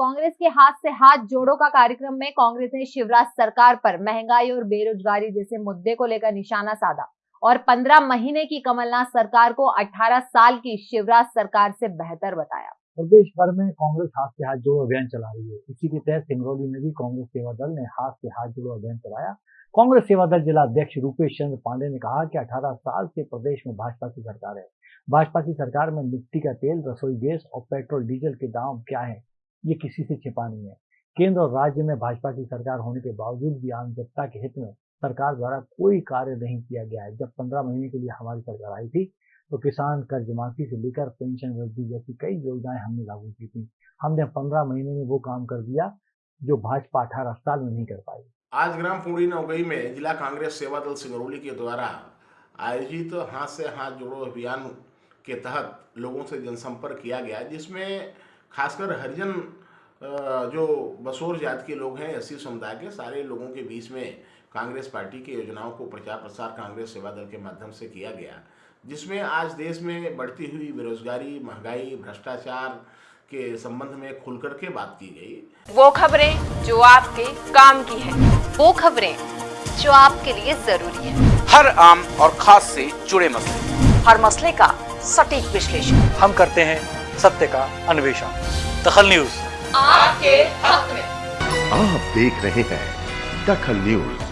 कांग्रेस के हाथ से हाथ जोड़ो का कार्यक्रम में कांग्रेस ने शिवराज सरकार पर महँगाई और बेरोजगारी जैसे मुद्दे को लेकर निशाना साधा और 15 महीने की कमलनाथ सरकार को 18 साल की शिवराज सरकार से बेहतर बताया। प्रदेश भर में कांग्रेस हाथ से हाथ जोड़ो अभियान चला रही है। इसी के तहत सिंगरौली में भी कांग्रेस सेवा दल ने हाथ से हाथ जोड़ो अभियान चलाया। कांग्रेस सेवा दल जिला अध्यक्ष रूपेश चंद्र पांडे ने कहा कि 18 साल से प्रदेश में भाजपा की सरकार है। भाजपा की सरकार में मिट्टी का तेल, रसोई गैस और पेट्रोल, डीजल के दाम क्या है? ये किसी से छिपा नहीं है। केंद्र और राज्य में भाजपा की सरकार होने के बावजूद भी आम जनता के हित में सरकार द्वारा कोई कार्य नहीं किया गया है। जब पंद्रह महीने के लिए हमारी सरकार आई थी तो किसान कर्ज माफ़ी से लेकर पेंशन वृद्धि जैसी कई योजनाएँ हमने लागू की थी। हमने पंद्रह महीने में वो काम कर दिया जो भाजपा अठारह साल में नहीं कर पाई। आज ग्राम पुड़ी नौगई में जिला कांग्रेस सेवा दल सिंगरौली के द्वारा आयोजित हाथ से हाथ जोड़ो अभियान के तहत लोगों से जनसंपर्क किया गया, जिसमें खासकर हरिजन जो बसोर जाति के लोग हैं एस समुदाय के सारे लोगों के बीच में कांग्रेस पार्टी की योजनाओं को प्रचार प्रसार कांग्रेस सेवा दल के माध्यम से किया गया। जिसमें आज देश में बढ़ती हुई बेरोजगारी महँगाई भ्रष्टाचार के संबंध में खुल करके बात की गई। वो खबरें जो आपके काम की है वो खबरें जो आपके लिए ज़रूरी है। हर आम और खास से जुड़े मसले। हर मसले का सटीक विश्लेषण। हम करते हैं सत्य का अन्वेषण। दखल न्यूज़। आपके हक में। आप देख रहे हैं दखल न्यूज़।